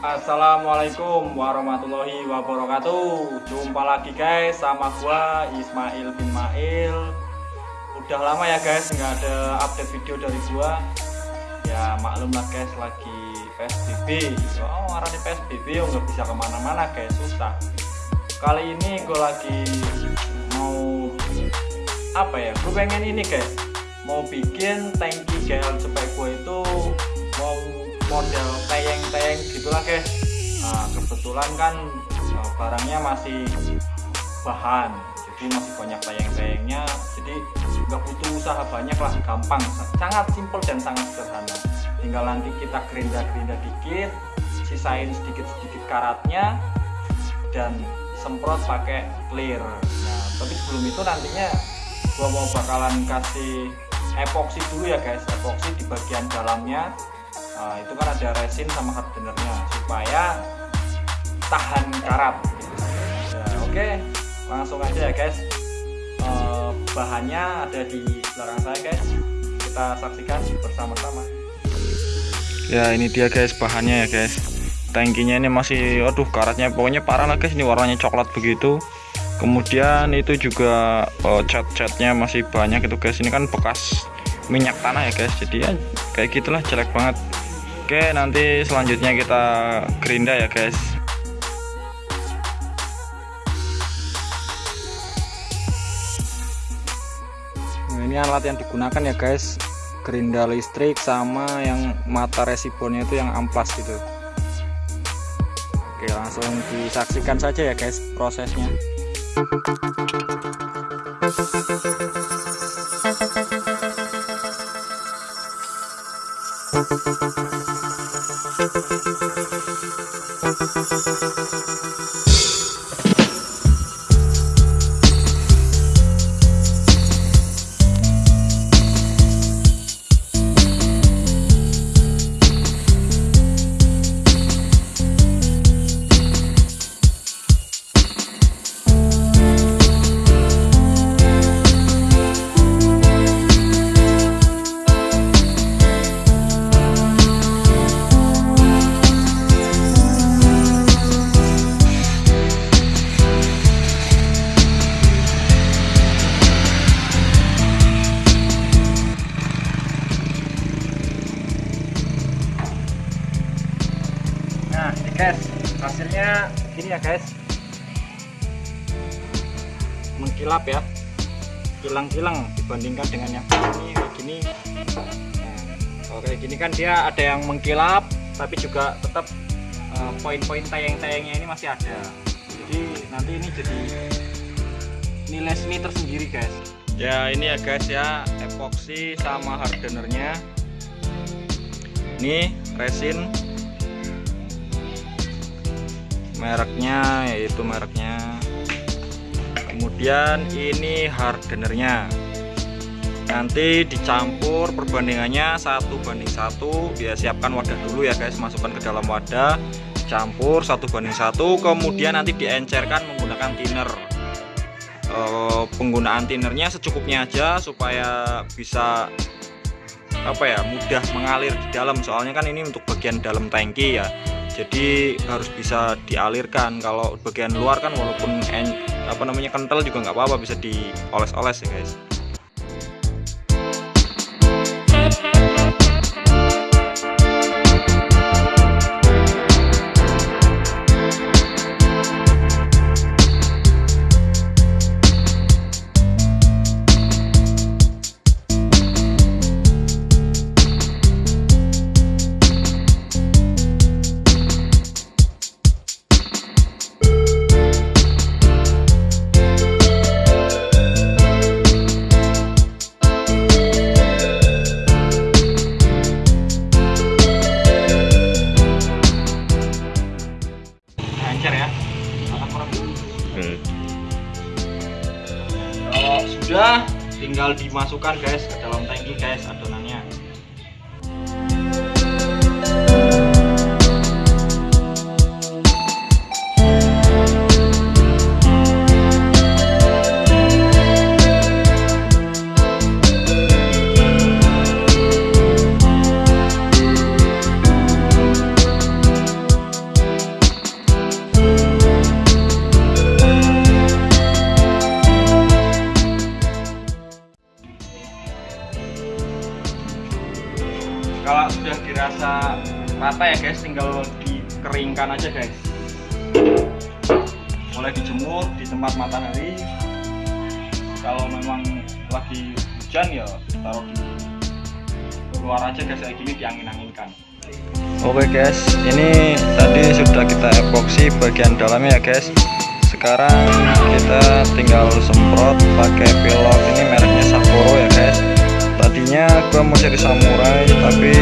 Assalamualaikum warahmatullahi wabarakatuh. Jumpa lagi guys sama gua Ismail bin Mail. Udah lama ya guys nggak ada update video dari gua. Ya maklum lah guys lagi PSBB Oh arahnya PSBB ya nggak bisa ke mana-mana guys susah. Kali ini gue lagi mau apa ya? Gue pengen ini guys. Mau bikin tangki GL cepet gue itu mau model tayeng-tayeng gitulah guys. Nah kebetulan kan uh, barangnya masih bahan jadi masih banyak tayeng-tayengnya jadi nggak butuh usaha banyak lah gampang. Sangat simpel dan sangat sederhana. Tinggal nanti kita gerinda-gerinda dikit sisain sedikit-sedikit karatnya dan semprot pakai clear. Nah tapi sebelum itu nantinya gua mau bakalan kasih epoksi dulu ya guys epoksi di bagian dalamnya Nah, itu kan ada resin sama hardenernya supaya tahan karat. Ya, oke, langsung aja ya guys. E, bahannya ada di belakang saya guys. Kita saksikan bersama-sama. Ya ini dia guys bahannya ya guys. Tangkinya ini masih, aduh karatnya pokoknya parah lah guys. Ini warnanya coklat begitu. Kemudian itu juga oh, cat-catnya masih banyak itu guys. Ini kan bekas minyak tanah ya guys. Jadi ya kayak gitulah jelek banget. Oke nanti selanjutnya kita gerinda ya guys nah, ini alat yang digunakan ya guys gerinda listrik sama yang mata resibonnya itu yang amplas gitu Oke langsung disaksikan saja ya guys prosesnya Thank you. Guys hasilnya gini ya guys. Mengkilap ya. Kilang-kilang dibandingkan dengan yang ini kayak gini. Nah, oke gini kan dia ada yang mengkilap tapi juga tetap uh, poin-poin tayang-tayangnya ini masih ada. Jadi nanti ini jadi nilai seni tersendiri guys. Ya ini ya guys ya. Epoxy sama hardenernya. Ini resin mereknya yaitu mereknya. Kemudian ini hardenernya. Nanti dicampur perbandingannya satu banding satu. Ya siapkan wadah dulu ya guys. Masukkan ke dalam wadah campur satu banding satu. Kemudian nanti diencerkan menggunakan thinner. E, penggunaan thinnernya secukupnya aja supaya bisa apa ya mudah mengalir di dalam. Soalnya kan ini untuk bagian dalam tangki ya jadi harus bisa dialirkan. Kalau bagian luar kan walaupun en, apa namanya kental juga nggak apa-apa bisa dioles-oles ya guys tinggal dimasukkan guys ke dalam tangki guys adonannya kalau sudah dirasa rata ya guys tinggal dikeringkan aja guys mulai dijemur di tempat matahari kalau memang lagi hujan ya taruh di luar aja guys kayak gini diangin-anginkan Oke guys, ini tadi sudah kita epoksi bagian dalamnya ya guys. Sekarang kita tinggal semprot pakai pilot ini mereknya Sapporo ya guys. Tadinya gua mau cari samurai tapi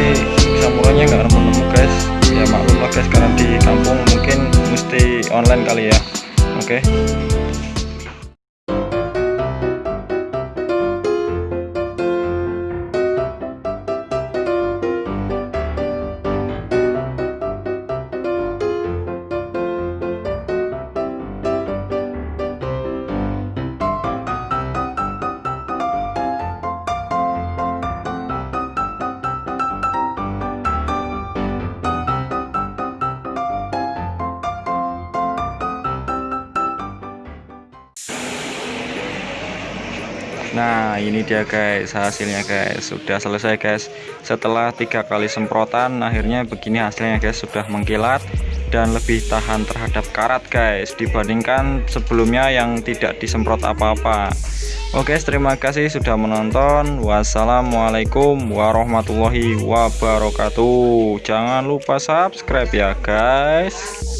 samurainya nggak nemu-nemu guys. Ya maklum lah guys karena di kampung mungkin mesti online kali ya. Oke. Nah ini dia guys. Hasilnya guys. Sudah selesai guys. Setelah tiga kali semprotan akhirnya begini hasilnya guys. Sudah mengkilat dan lebih tahan terhadap karat guys dibandingkan sebelumnya yang tidak disemprot apa-apa. Oke terima kasih sudah menonton. Wassalamualaikum warahmatullahi wabarakatuh. Jangan lupa subscribe ya guys